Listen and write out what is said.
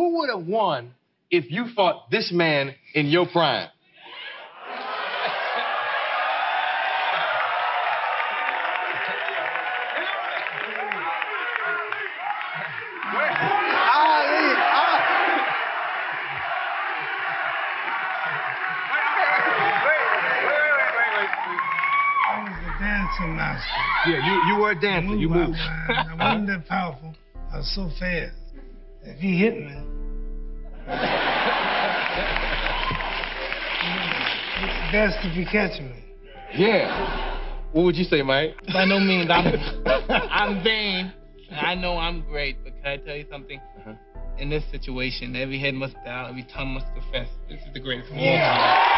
who would have won if you fought this man in your prime? I was a dancing master. Yeah, you, you were a dancer. You moved. I wasn't that powerful. I was so fast. If he hit me, best if you catch me. Yeah. What would you say, Mike? By no means, I'm I'm vain. I know I'm great, but can I tell you something? Uh-huh. In this situation, every head must bow, every tongue must confess. This is the greatest of all Yeah. time.